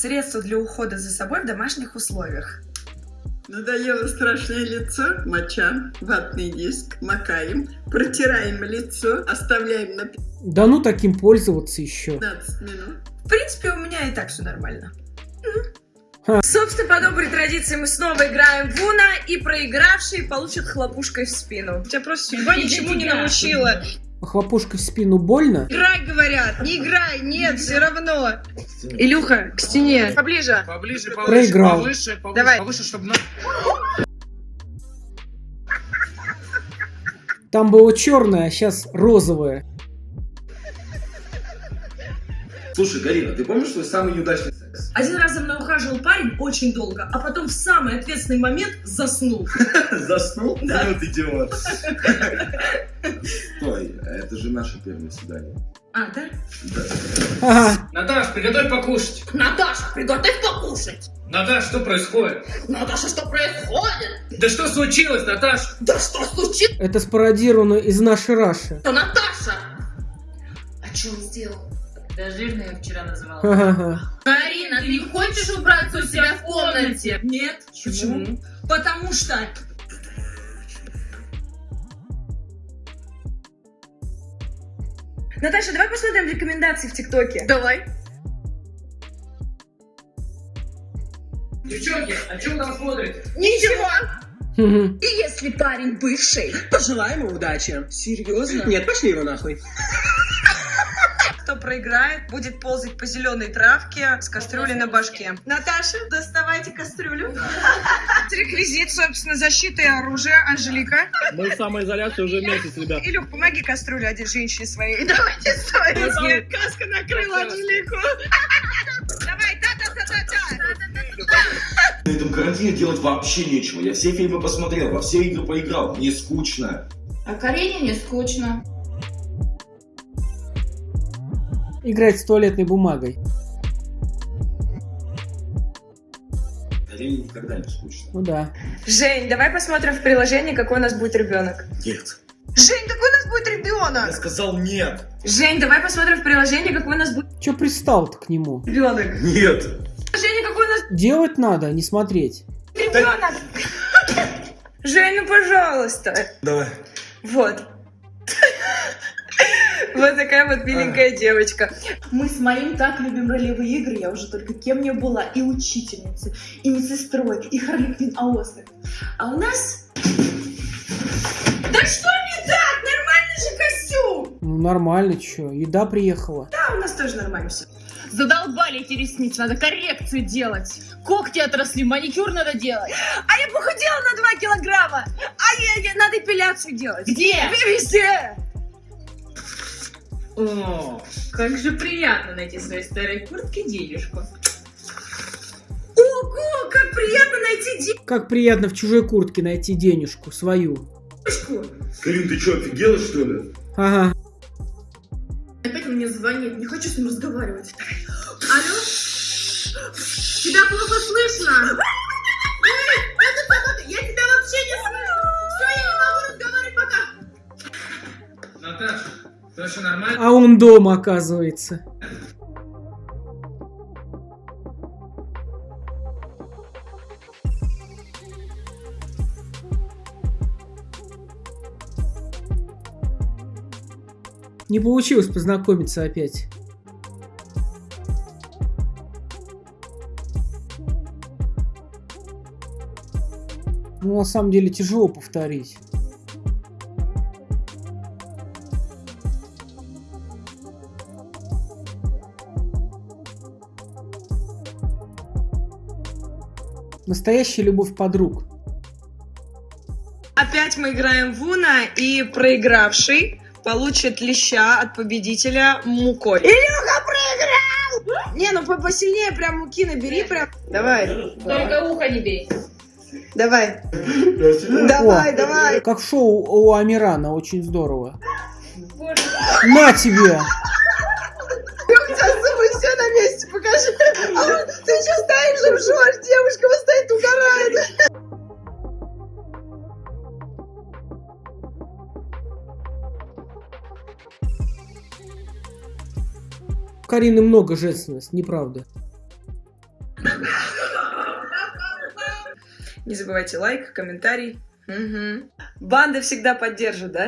Средство для ухода за собой в домашних условиях. Надоело страшное лицо, моча, ватный диск, макаем, протираем лицо, оставляем на Да ну таким пользоваться еще. 15 минут. В принципе, у меня и так все нормально. Ха. Собственно, по доброй традиции мы снова играем в Уна, и проигравший получит хлопушкой в спину. Тебя просто судьба Не ничему не тебя. научила. Хлопушкой в спину больно? Играй, говорят, не играй, нет, все равно. Илюха, к стене. Поближе. Поближе, повыше, Проиграл. повыше, повыше, Давай. повыше, чтобы... Там было черное, а сейчас розовое. Слушай, Галина, ты помнишь свой самый неудачный секс? Один раз за мной ухаживал парень очень долго, а потом в самый ответственный момент заснул. Заснул? Да. Вот идиот. Стой, это же наше первое свидание. А, да? Да. Ага. Наташ, приготовь покушать. Наташа, приготовь покушать. Наташ, что происходит? Наташа, что происходит? Да что случилось, Наташ? Да что случилось, Это спародировано из нашей Раши. Наташа? А что он сделал? Да жирно я вчера называла. Карина, ты не хочешь убраться у себя в комнате? Нет. Почему? Потому что... Наташа, давай посмотрим рекомендации в ТикТоке. Давай. Девчонки, а что вы там смотрите? Ничего. И если парень бывший, Пожелаем ему удачи. Серьезно? Нет, пошли его нахуй. Кто проиграет, будет ползать по зеленой травке с кастрюлей на башке. Наташа, доставайте кастрюлю. Реквизит, собственно, защиты и оружие. Анжелика. Мы в самоизоляции уже месяц, ребят. Илюх, помоги кастрюлю одеть женщине своей. Давайте стоим. Каска накрыла Анжелику. Давай, та-та-та-та-та. На этом карантине делать вообще нечего. Я все фильмы посмотрел, во все игры поиграл. Мне скучно. А Карине не скучно. Играть с туалетной бумагой. Карине никогда не скучно. Ну да. Жень, давай посмотрим в приложении, какой у нас будет ребенок. Нет. Жень, какой у нас будет Я ребенок? сказал нет. Жень, давай посмотрим в приложении, какой у нас будет Че пристал-то к нему? ребенок. Нет. Женя, какой у нас Делать надо, а не смотреть. ребенок. Жень, ну пожалуйста. Давай. Вот. Вот такая вот миленькая девочка. Мы с моим так любим ролевые игры, я уже только кем не была, и учительницей, и медсестрой, и Харли Квинн Аостер. А у нас... Да что не так? Нормальный же костюм! Ну нормально, че. Еда приехала. Да, у нас тоже нормально все. Задолбали эти ресницы, надо коррекцию делать. Когти отросли, маникюр надо делать. А я похудела на 2 килограмма. А я, я- надо эпиляцию делать. Где? Везде. О, как же приятно найти в своей старой куртке денежку. Ого, как приятно найти Как приятно в чужой куртке найти денежку, свою. Карин, ты что, офигела, что ли? Ага. Опять он мне звонит, не хочу с ним разговаривать. Алло? Тебя плохо слышно. Он дома, оказывается. Не получилось познакомиться опять. Ну, на самом деле, тяжело повторить. Настоящая любовь подруг. Опять мы играем в Уна, и проигравший получит леща от победителя мукой. Илюха проиграл! Не, ну по- посильнее прям муки набери прям. Давай, Только ухо не бей. давай. Давай, О, давай. Как в шоу у Амирана, очень здорово. На тебе! У тебя зубы все на месте, покажи. А вот ты еще стоишь, жжешь, девушка Карины много женственности, неправда. Не забывайте лайк, комментарий. Мгм. Банда всегда поддержит, да?